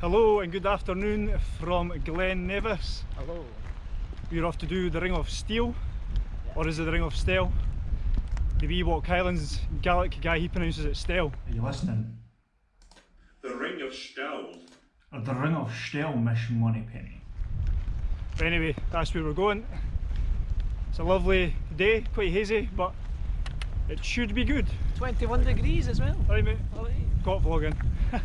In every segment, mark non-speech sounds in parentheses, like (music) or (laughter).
Hello and good afternoon from Glen Nevis. Hello. We're off to do the Ring of Steel, or is it the Ring of Steel? The Ewok Highlands Gaelic guy, he pronounces it Steel. Are you listening? The Ring of Stel. Or the Ring of Steel, Miss Moneypenny. But anyway, that's where we're going. It's a lovely day, quite hazy, but it should be good. 21 degrees as well. Right mate, Alright. got vlogging. (laughs)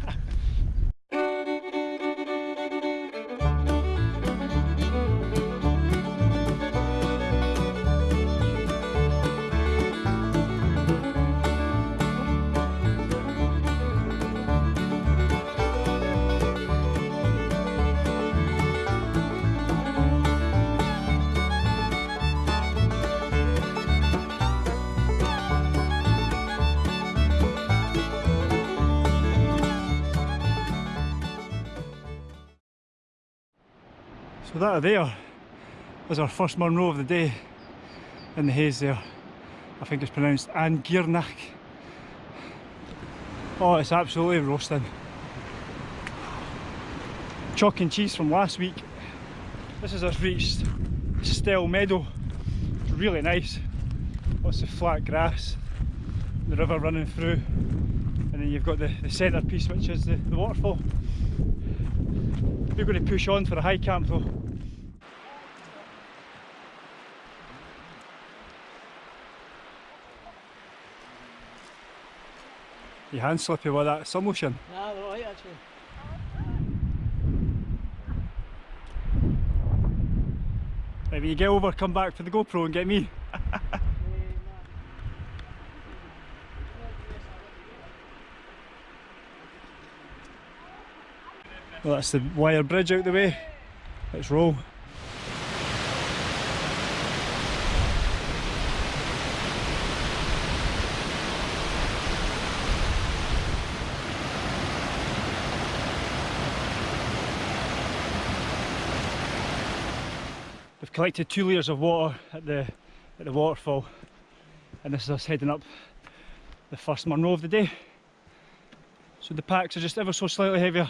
So that there is our first Munro of the day in the haze there. I think it's pronounced An Gearanach. Oh, it's absolutely roasting. Chalk and cheese from last week. This has us reached Steall Meadow. Really nice. Lots of flat grass, the river running through, and then you've got the, the centrepiece which is the, the waterfall. We're going to push on for a high camp though. Your hand slippy with that sun lotion. Nah, they're alright actually. Right, when you get over, come back for the GoPro and get me. Well, that's the wire bridge out the way. Let's roll. We've collected two litres of water at the at the waterfall and this is us heading up the first Munro of the day. So the packs are just ever so slightly heavier.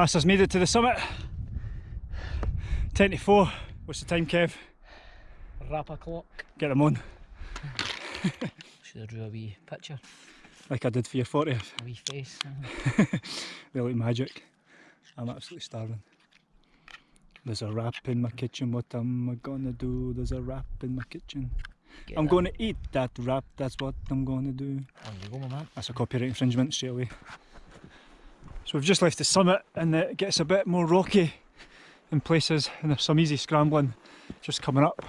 That's us made it to the summit. 10 to 4. What's the time, Kev? Wrap a clock. Get them on. (laughs) Should have drew a wee picture, Like I did for your 40th. a wee face. Uh-huh. (laughs) They look magic. I'm absolutely starving. There's a wrap in my kitchen, what am I gonna do? There's a wrap in my kitchen. Get I'm that. gonna eat that wrap, that's what I'm gonna do. On you go, my man. That's a copyright infringement straight away. So we've just left the summit and it gets a bit more rocky in places and there's some easy scrambling just coming up.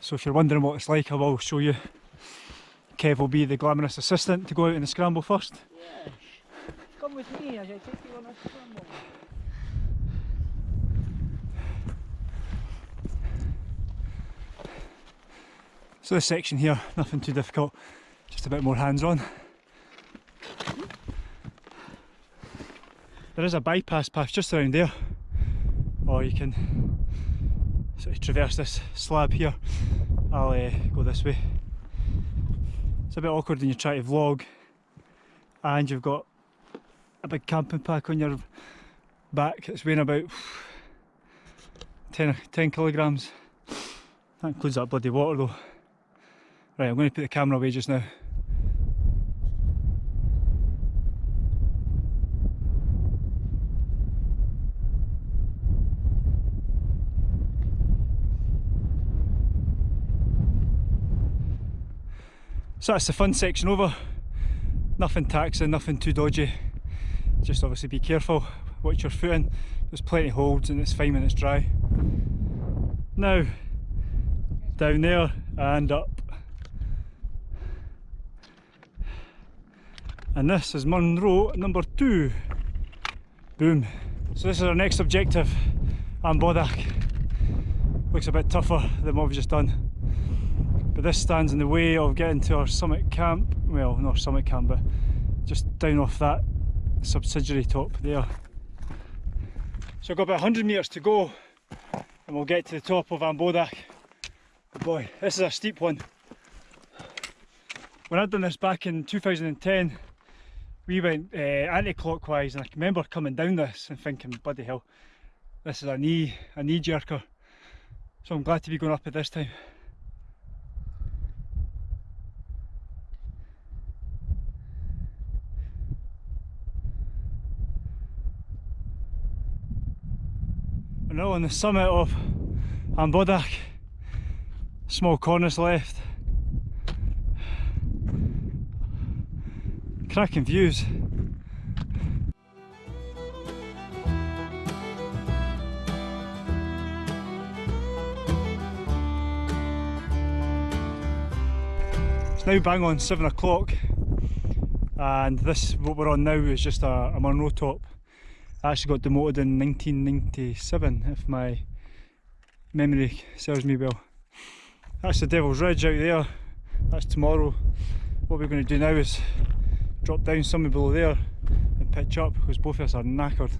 So if you're wondering what it's like I will show you. Kev will be the glamorous assistant to go out in the scramble first. Come with me as I take you on a scramble. So this section here, nothing too difficult, just a bit more hands-on. There is a bypass path just around there, or you can sort of traverse this slab here. I'll uh, go this way. It's a bit awkward when you try to vlog and you've got a big camping pack on your back that's weighing about 10, 10 kilograms. That includes that bloody water though. Right, I'm going to put the camera away just now. So that's the fun section over. Nothing taxing, nothing too dodgy. Just obviously be careful, watch your footing. There's plenty of holds and it's fine when it's dry. Now, down there and up. And this is Munro number two. Boom. So this is our next objective, Am Bodach. Looks a bit tougher than what we've just done. This stands in the way of getting to our summit camp. Well, not summit camp, but just down off that subsidiary top there. So I've got about 100 metres to go and we'll get to the top of Am Bodach. But boy, this is a steep one. When I'd done this back in 2010, we went uh, anti-clockwise and I remember coming down this and thinking, bloody hell, this is a knee, a knee jerker. So I'm glad to be going up at this time. We're now on the summit of Am Bodach. Small cornice left. Cracking views. It's now bang on seven o'clock and this what we're on now is just a, a Munro top. I actually got demoted in 1997 if my memory serves me well. That's the Devil's Ridge out there, that's tomorrow. What we're going to do now is drop down somewhere below there and pitch up because both of us are knackered.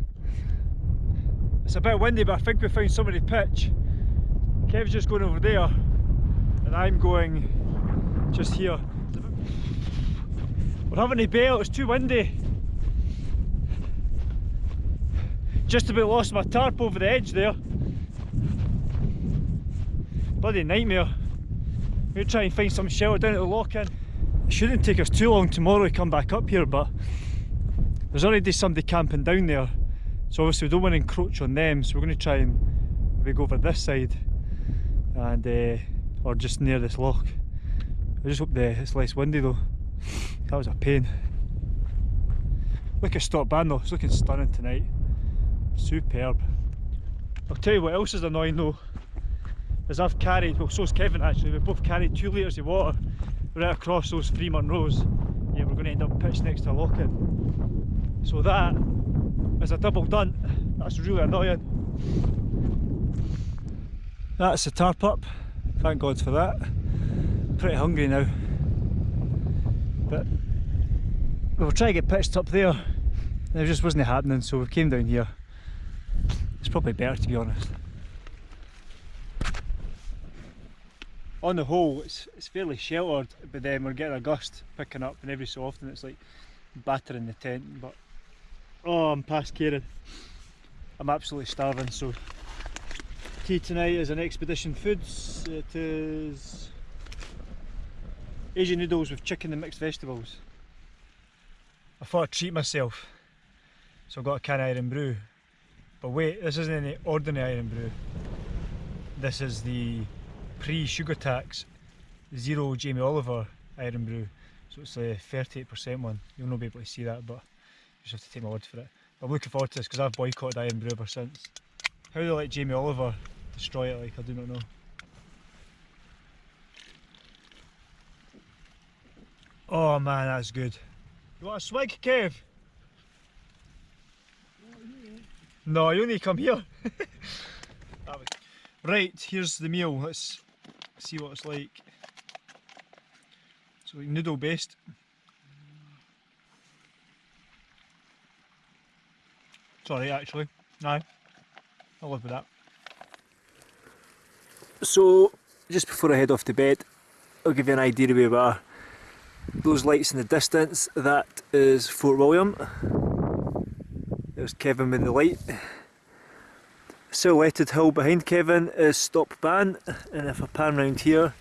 It's a bit windy but I think we found somebody to pitch. Kev's just going over there and I'm going just here. We're having a bail, it's too windy. Just about lost my tarp over the edge there. Bloody nightmare. We'll try and find some shelter down at the lochan. It shouldn't take us too long tomorrow to come back up here, but there's already somebody camping down there. So obviously we don't want to encroach on them, so we're going to try and maybe go over this side and uh, or just near this lock. I just hope the, it's less windy though. That was a pain. Look at Stob Ban though, it's looking stunning tonight. Superb. I'll tell you what else is annoying though, is I've carried, well so's Kevin actually, we both carried two litres of water right across those three rows. Yeah, we're going to end up pitched next to a lochan. So that is a double done. That's really annoying. That's the tarp up. Thank God for that. Pretty hungry now. But we'll try to get pitched up there. It just wasn't happening, so we came down here. Probably better to be honest. On the whole, it's, it's fairly sheltered, but then we're getting a gust picking up, and every so often it's like battering the tent. But oh, I'm past caring. I'm absolutely starving. So tea tonight is an Expedition Foods. It is Asian noodles with chicken and mixed vegetables. I thought I'd treat myself, so I got a can of Irn-Bru. But wait, this isn't any ordinary Irn-Bru. This is the pre-sugar tax zero Jamie Oliver Irn-Bru. So it's a 38% one. You'll not be able to see that, but you just have to take my word for it. I'm looking forward to this because I've boycotted Irn-Bru ever since. How they let Jamie Oliver destroy it, like I do not know. Oh man, that's good. You want a swig, Kev? No, you only come here. (laughs) right, here's the meal. Let's see what it's like. So noodle based. Sorry, actually. No, I'll live with that. So, just before I head off to bed, I'll give you an idea of where we are. Those lights in the distance, that is Fort William. There's Kevin with the light. Silhouetted hill behind Kevin is Stob Ban, and if I pan round here,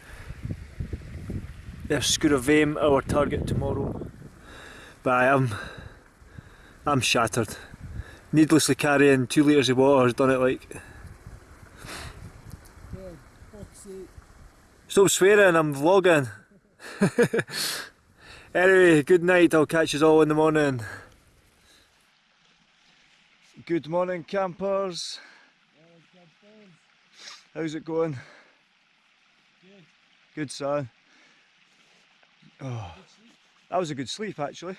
there's Sgurr a' Mhaim, our target tomorrow. But I am, I'm shattered. Needlessly carrying two litres of water has done it like. Stop swearing, I'm vlogging. (laughs) anyway, good night, I'll catch you all in the morning. Good morning campers. How's it going? Good. Good son. Oh, that was a good sleep actually.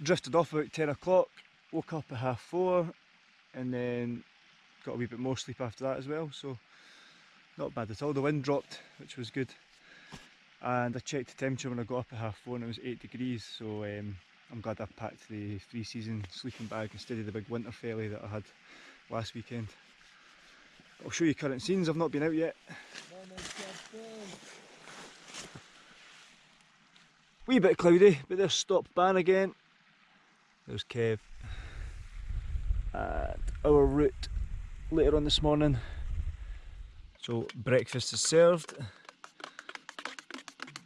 Drifted off about 10 o'clock, woke up at half four and then got a wee bit more sleep after that as well so not bad at all. The wind dropped which was good. and I checked the temperature when I got up at half four and it was 8 degrees so um, I'm glad I packed the three season sleeping bag instead of the big winter felly that I had last weekend. I'll show you current scenes, I've not been out yet. Wee bit cloudy, but there's Stob Ban again. There's Kev. And our route later on this morning. So breakfast is served.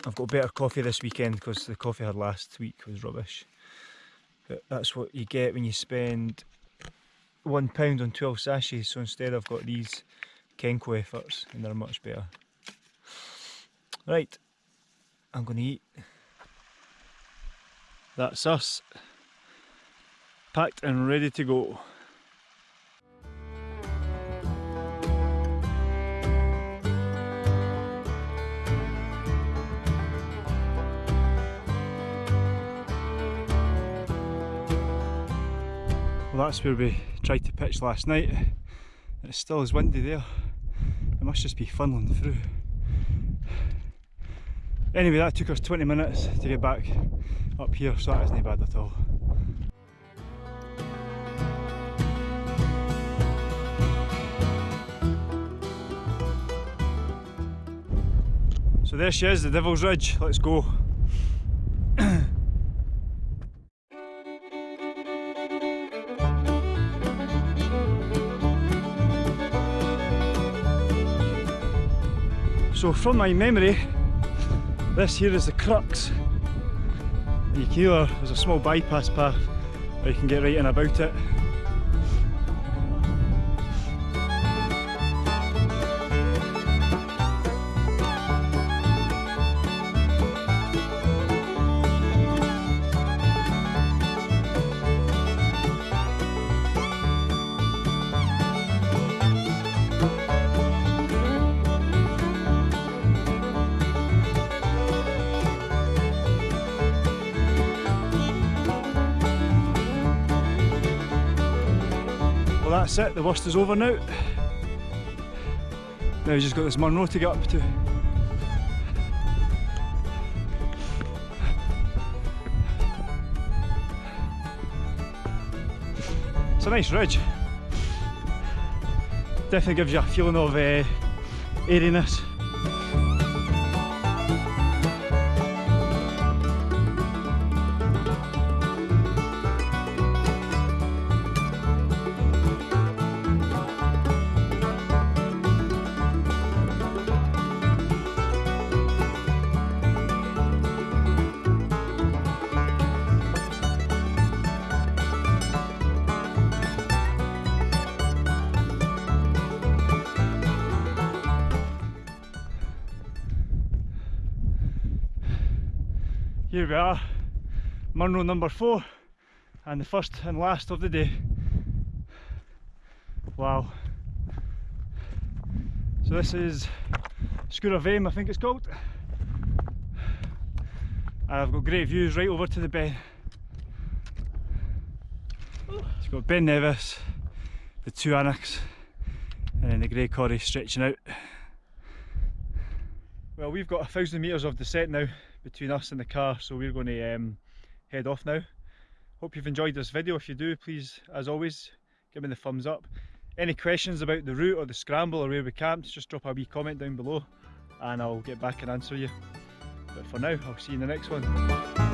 I've got better coffee this weekend because the coffee I had last week was rubbish. But that's what you get when you spend one pound on 12 sachets. So instead I've got these Kenco efforts and they're much better. Right, I'm going to eat. That's us. Packed and ready to go. That's where we tried to pitch last night. It still is windy there. It must just be funneling through. Anyway, that took us 20 minutes to get back up here, so that isn't bad at all. So there she is, the Devil's Ridge. Let's go. So from my memory, this here is the crux. You can either, there's a small bypass path, or you can get right in about it. That's it, the worst is over now. Now we've just got this Munro to get up to. It's a nice ridge. Definitely gives you a feeling of uh, airiness. Here we are, Munro number four, and the first and last of the day. Wow. So this is of Aim, I think it's called. And I've got great views right over to the Ben. It's got Ben Nevis, the two Aonachs, and then the Grey Corrie stretching out. Well, we've got a thousand metres of descent now between us and the car, so we're going to um, head off now. Hope you've enjoyed this video. If you do, please, as always, give me the thumbs up. Any questions about the route or the scramble or where we camped, just drop a wee comment down below and I'll get back and answer you. But for now, I'll see you in the next one.